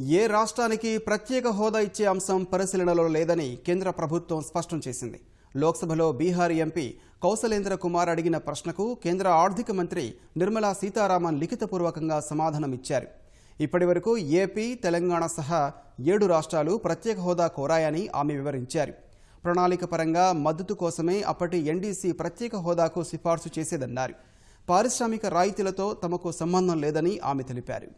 ఏ రాష్ట్రానికి ప్రత్యేక హోదా ఇచ్చే అంశం పరిశీలనలో లేదని కేంద్ర ప్రభుత్వం స్పష్టం చేసింది. లోక్సభలో బీహార్ ఎంపీ కౌశలేంద్ర కుమార్ అడిగిన ప్రశ్నకు కేంద్ర ఆర్థిక మంత్రి నిర్మలా సీతారామన్ లిఖితపూర్వకంగా సమాధానమిచ్చారు ఇప్పటివరకు ఏపీ తెలంగాణ సహా ఏడు రాష్ట్రాలు ప్రత్యేక హోదా కోరాయని ఆమె వివరించారు. ప్రణాళిక పరంగా మద్దతు కోసమే అప్పటి ఎన్డీసీ ప్రత్యేక హోదాకు సిఫార్సు చేసేదన్నారు. పారిశ్రామిక రాయితీలతో తమకు సంబంధం లేదని ఆమె తెలిపారు.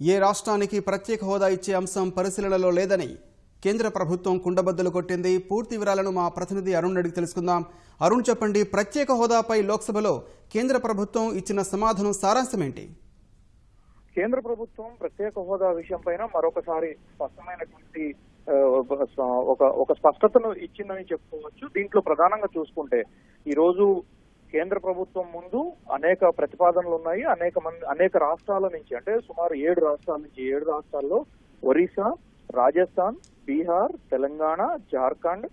ఏ రాష్ట్రానికి ప్రత్యేక హోదా ఇచ్చే అంశం పరిశీలనలో లేదని కేంద్ర ప్రభుత్వం కుండబద్దలు కొట్టింది. పూర్తి వివరాలను మా ప్రతినిధి అరుణ్ అడిగి తెలుసుకుందాం. అరుణ్ చెప్పండి ప్రత్యేక హోదాపై లోక్సభలో కేంద్ర ప్రభుత్వం ఇచ్చిన సమాధానం సారాంశం ఏంటి కేంద్ర ప్రభుత్వం ప్రత్యేక హోదా విషయంపైన మరొకసారి స్పష్టమైనటువంటి ఒక ఒక స్పష్టతను ఇచ్చిందని చెప్పుకోవచ్చు. దీంట్లో ప్రధానంగా చూసుకుంటే ఈ రోజు కేంద్ర ప్రభుత్వం ముందు అనేక ప్రతిపాదనలు ఉన్నాయి. అనేక మంది అనేక రాష్ట్రాల నుంచి అంటే సుమారు ఏడు రాష్ట్రాల నుంచి ఏడు రాష్ట్రాల్లో ఒరిస్సా రాజస్థాన్ బీహార్ తెలంగాణ జార్ఖండ్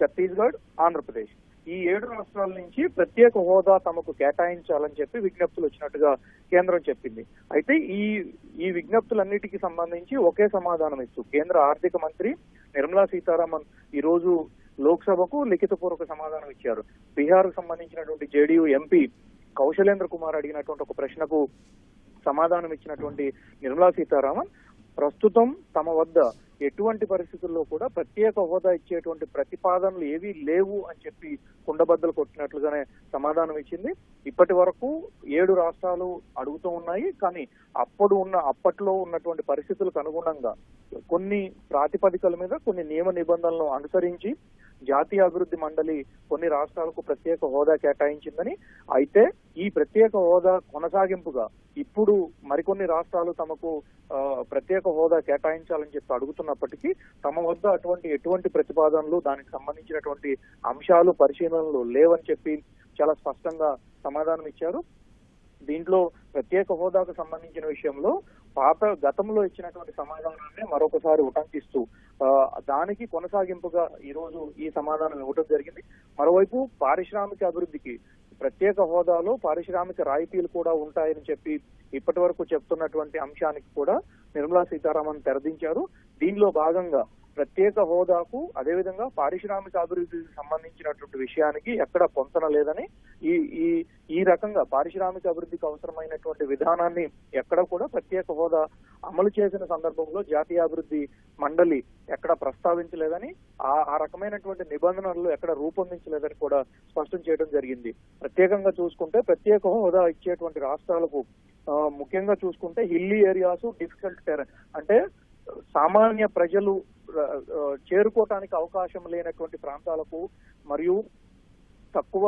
ఛత్తీస్గఢ్ ఆంధ్రప్రదేశ్. ఈ ఏడు రాష్ట్రాల నుంచి ప్రత్యేక హోదా తమకు కేటాయించాలని చెప్పి విజ్ఞప్తులు వచ్చినట్టుగా కేంద్రం చెప్పింది. అయితే ఈ ఈ విజ్ఞప్తులన్నిటికీ సంబంధించి ఒకే సమాధానం ఇస్తూ కేంద్ర ఆర్థిక మంత్రి నిర్మలా సీతారామన్ ఈ రోజు లోక్సభకు లిఖితపూర్వక సమాధానం ఇచ్చారు. బీహార్కు సంబంధించినటువంటి జేడీయూ ఎంపీ కౌశలేంద్ర కుమార్ అడిగినటువంటి ఒక ప్రశ్నకు సమాధానం ఇచ్చినటువంటి నిర్మలా సీతారామన్ ప్రస్తుతం తమ వద్ద ఎటువంటి పరిస్థితుల్లో కూడా ప్రత్యేక హోదా ఇచ్చేటువంటి ప్రతిపాదనలు ఏవీ లేవు అని చెప్పి కుండబద్దలు కొట్టినట్లుగానే సమాధానం ఇచ్చింది. ఇప్పటి వరకు ఏడు రాష్ట్రాలు అడుగుతూ ఉన్నాయి. కానీ అప్పుడు ఉన్న అప్పట్లో ఉన్నటువంటి పరిస్థితులకు అనుగుణంగా కొన్ని ప్రాతిపదికల మీద కొన్ని నియమ నిబంధనలను అనుసరించి జాతీయ అభివృద్ధి మండలి కొన్ని రాష్ట్రాలకు ప్రత్యేక హోదా కేటాయించిందని. అయితే ఈ ప్రత్యేక హోదా కొనసాగింపుగా ఇప్పుడు మరికొన్ని రాష్ట్రాలు తమకు ప్రత్యేక హోదా కేటాయించాలని చెప్పి అడుగుతున్నప్పటికీ తమ వద్ద అటువంటి ఎటువంటి ప్రతిపాదనలు దానికి సంబంధించినటువంటి అంశాలు పరిశీలనలు లేవని చెప్పి చాలా స్పష్టంగా సమాధానం ఇచ్చారు దీంట్లో ప్రత్యేక హోదాకు సంబంధించిన విషయంలో పాత గతంలో ఇచ్చినటువంటి సమాధానాన్ని మరొకసారి ఉటంకిస్తూ దానికి కొనసాగింపుగా ఈ రోజు ఈ సమాధానం ఇవ్వడం జరిగింది. మరోవైపు పారిశ్రామిక అభివృద్ధికి ప్రత్యేక హోదాలో పారిశ్రామిక రాయితీలు కూడా ఉంటాయని చెప్పి ఇప్పటి వరకు చెప్తున్నటువంటి అంశానికి కూడా నిర్మలా సీతారామన్ తెరదించారు. దీనిలో భాగంగా ప్రత్యేక హోదాకు అదేవిధంగా పారిశ్రామిక అభివృద్ధికి సంబంధించినటువంటి విషయానికి ఎక్కడ పొంతన లేదని ఈ ఈ ఈ రకంగా పారిశ్రామిక అభివృద్ధికి అవసరమైనటువంటి విధానాన్ని ఎక్కడ కూడా ప్రత్యేక హోదా అమలు చేసిన సందర్భంలో జాతీయ అభివృద్ధి మండలి ఎక్కడ ప్రస్తావించలేదని ఆ ఆ రకమైనటువంటి నిబంధనలు ఎక్కడ రూపొందించలేదని కూడా స్పష్టం చేయడం జరిగింది. ప్రత్యేకంగా చూసుకుంటే ప్రత్యేక హోదా ఇచ్చేటువంటి రాష్ట్రాలకు ముఖ్యంగా చూసుకుంటే హిల్లీ ఏరియాస్ డిఫికల్ట్ టెరన్ అంటే సామాన్య ప్రజలు చేరుకోవటానికి అవకాశం లేనటువంటి ప్రాంతాలకు మరియు తక్కువ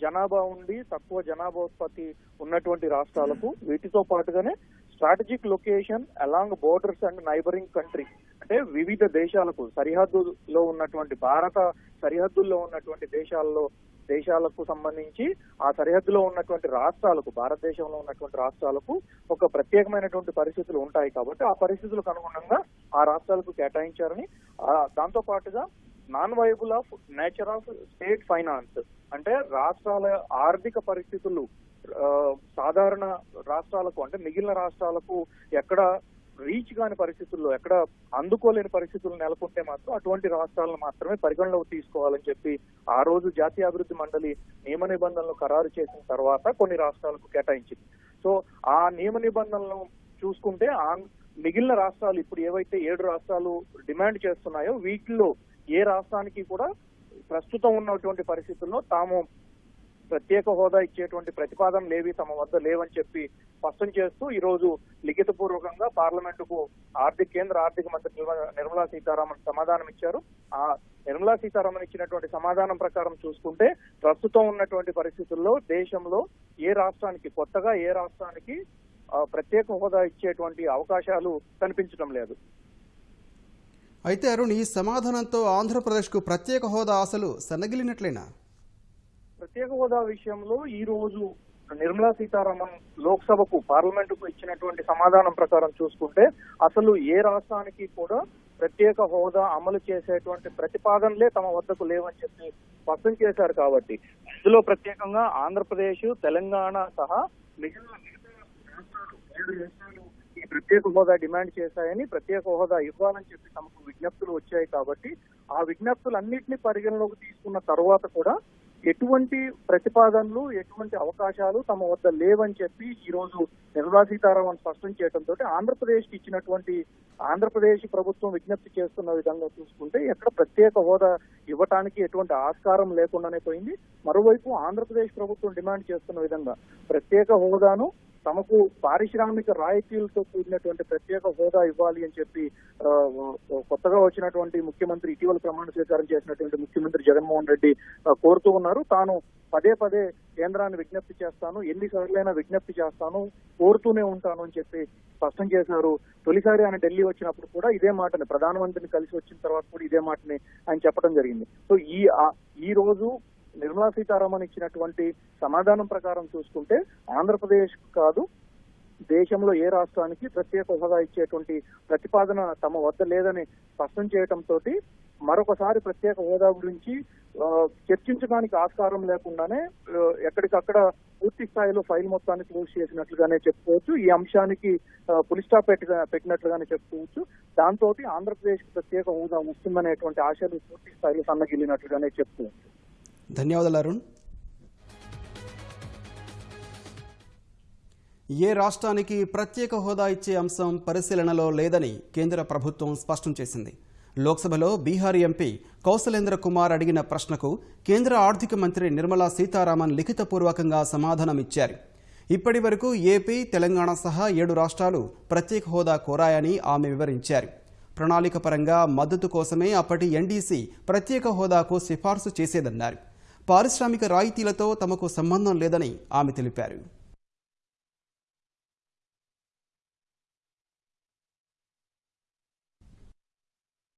జనాభా ఉండి తక్కువ జనాభా ఉత్పత్తి ఉన్నటువంటి రాష్ట్రాలకు వీటితో పాటుగానే strategic location along borders and neighbouring country అంటే వివిధ దేశాలకు సరిహద్దులో ఉన్నటువంటి భారత సరిహద్దుల్లో ఉన్నటువంటి దేశాల్లో దేశాలకు సంబంధించి ఆ సరిహద్దులో ఉన్నటువంటి రాష్ట్రాలకు భారతదేశంలో ఉన్నటువంటి రాష్ట్రాలకు ఒక ప్రత్యేకమైనటువంటి పరిస్థితులు ఉంటాయి కాబట్టి ఆ పరిస్థితులకు అనుగుణంగా ఆ రాష్ట్రాలకు కేటాయించారని దాంతో పాటుగా non viable of nature of state finance అంటే రాష్ట్రాల ఆర్థిక పరిస్థితులు సాధారణ రాష్ట్రాలకు అంటే మిగిలిన రాష్ట్రాలకు ఎక్కడ రీచ్ కాని పరిస్థితుల్లో ఎక్కడ అందుకోలేని పరిస్థితులు నెలకొంటే మాత్రం అటువంటి రాష్ట్రాలను మాత్రమే పరిగణలోకి తీసుకోవాలని చెప్పి ఆ రోజు జాతీయ అభివృద్ధి మండలి నియమ నిబంధనలు ఖరారు చేసిన తర్వాత కొన్ని రాష్ట్రాలకు కేటాయించింది. సో ఆ నియమ నిబంధనలను చూసుకుంటే ఆ మిగిలిన రాష్ట్రాలు ఇప్పుడు ఏవైతే ఏడు రాష్ట్రాలు డిమాండ్ చేస్తున్నాయో వీటిలో ఏ రాష్ట్రానికి కూడా ప్రస్తుతం ఉన్నటువంటి పరిస్థితుల్లో తాము ప్రత్యేక హోదా ఇచ్చేటువంటి ప్రతిపాదనలు ఏవి తమ వద్ద లేవని చెప్పి స్పష్టం చేస్తూ ఈ రోజు లిఖిత పూర్వకంగా పార్లమెంటుకు ఆర్థిక కేంద్ర ఆర్థిక మంత్రి నిర్మ- నిర్మలా సీతారామన్ సమాధానం ఇచ్చారు. ఆ నిర్మలా సీతారామన్ ఇచ్చినటువంటి సమాధానం ప్రకారం చూసుకుంటే ప్రస్తుతం ఉన్నటువంటి పరిస్థితుల్లో దేశంలో ఏ రాష్ట్రానికి కొత్తగా ఏ రాష్ట్రానికి ప్రత్యేక హోదా ఇచ్చేటువంటి అవకాశాలు కనిపించడం లేదు. అయితే అరుణ్ ఈ సమాధానంతో ఆంధ్రప్రదేశ్కు ప్రత్యేక హోదా ఆశలు సన్నగిలినట్లేనా? ప్రత్యేక హోదా విషయంలో ఈ రోజు నిర్మలా సీతారామన్ లోక్సభకు పార్లమెంటుకు ఇచ్చినటువంటి సమాధానం ప్రకారం చూసుకుంటే అసలు ఏ రాష్ట్రానికి కూడా ప్రత్యేక హోదా అమలు చేసేటువంటి ప్రతిపాదనలే తమ వద్దకు లేవని చెప్పి స్పష్టం చేశారు కాబట్టి. ఇందులో ప్రత్యేకంగా ఆంధ్రప్రదేశ్ తెలంగాణ సహా మిగిలిన ఈ ప్రత్యేక హోదా డిమాండ్ చేశాయని ప్రత్యేక హోదా ఇవ్వాలని చెప్పి తమకు విజ్ఞప్తులు వచ్చాయి కాబట్టి ఆ విజ్ఞప్తులన్నింటినీ పరిగణలోకి తీసుకున్న తర్వాత కూడా ఎటువంటి ప్రతిపాదనలు ఎటువంటి అవకాశాలు తమ వద్ద లేవని చెప్పి ఈ రోజు నిర్మలా సీతారామన్ స్పష్టం చేయడంతో ఆంధ్రప్రదేశ్కి ఇచ్చినటువంటి ఆంధ్రప్రదేశ్ ప్రభుత్వం విజ్ఞప్తి చేస్తున్న విధంగా చూసుకుంటే ఎక్కడ ప్రత్యేక హోదా ఇవ్వటానికి ఎటువంటి ఆస్కారం లేకుండానే పోయింది. మరోవైపు ఆంధ్రప్రదేశ్ ప్రభుత్వం డిమాండ్ చేస్తున్న విధంగా ప్రత్యేక హోదాను తమకు పారిశ్రామిక రాయితీలతో కూడినటువంటి ప్రత్యేక హోదా ఇవ్వాలి అని చెప్పి కొత్తగా వచ్చినటువంటి ముఖ్యమంత్రి ఇటీవల ప్రమాణ స్వీకారం చేసినటువంటి ముఖ్యమంత్రి జగన్మోహన్ రెడ్డి కోరుతూ ఉన్నారు. తాను పదే పదే కేంద్రాన్ని విజ్ఞప్తి చేస్తాను ఎన్నిసార్లైనా విజ్ఞప్తి చేస్తాను కోరుతూనే ఉంటాను అని చెప్పి స్పష్టం చేశారు. తొలిసారి ఆయన ఢిల్లీ వచ్చినప్పుడు కూడా ఇదే మాటని ప్రధానమంత్రిని కలిసి వచ్చిన తర్వాత కూడా ఇదే మాటని ఆయన చెప్పడం జరిగింది. సో ఈ ఈ రోజు నిర్మలా సీతారామన్ ఇచ్చినటువంటి సమాధానం ప్రకారం చూసుకుంటే ఆంధ్రప్రదేశ్ కాదు దేశంలో ఏ రాష్ట్రానికి ప్రత్యేక హోదా ఇచ్చేటువంటి ప్రతిపాదన తమ వద్ద లేదని స్పష్టం చేయడంతో మరొకసారి ప్రత్యేక హోదా గురించి చర్చించడానికి ఆస్కారం లేకుండానే ఎక్కడికక్కడ పూర్తి స్థాయిలో ఫైల్ మొత్తాన్ని క్లోజ్ చేసినట్లుగానే చెప్పుకోవచ్చు ఈ అంశానికి పులి స్టాప్ పెట్టినట్లుగానే చెప్పుకోవచ్చు. దాంతో ఆంధ్రప్రదేశ్ ప్రత్యేక హోదా వస్తుందనేటువంటి ఆశలు పూర్తి స్థాయిలో సన్నగిల్లినట్లుగానే చెప్పుకోవచ్చు. ధన్యవాదాలు అరుణ్. ఏ రాష్ట్రానికి ప్రత్యేక హోదా ఇచ్చే అంశం పరిశీలనలో లేదని కేంద్ర ప్రభుత్వం స్పష్టం చేసింది. లోక్సభలో బీహార్ ఎంపీ కౌశలేంద్ర కుమార్ అడిగిన ప్రశ్నకు కేంద్ర ఆర్థిక మంత్రి నిర్మలా సీతారామన్ లిఖితపూర్వకంగా సమాధానమిచ్చారు ఇప్పటి వరకు ఏపీ తెలంగాణ సహా ఏడు రాష్ట్రాలు ప్రత్యేక హోదా కోరాయని ఆమె వివరించారు. ప్రణాళిక పరంగా మద్దతు కోసమే అప్పటి ఎన్డీసీ ప్రత్యేక హోదాకు సిఫార్సు చేసేదన్నారు. పారిశ్రామిక రాయితీలతో తమకు సంబంధం లేదని ఆమె తెలిపారు.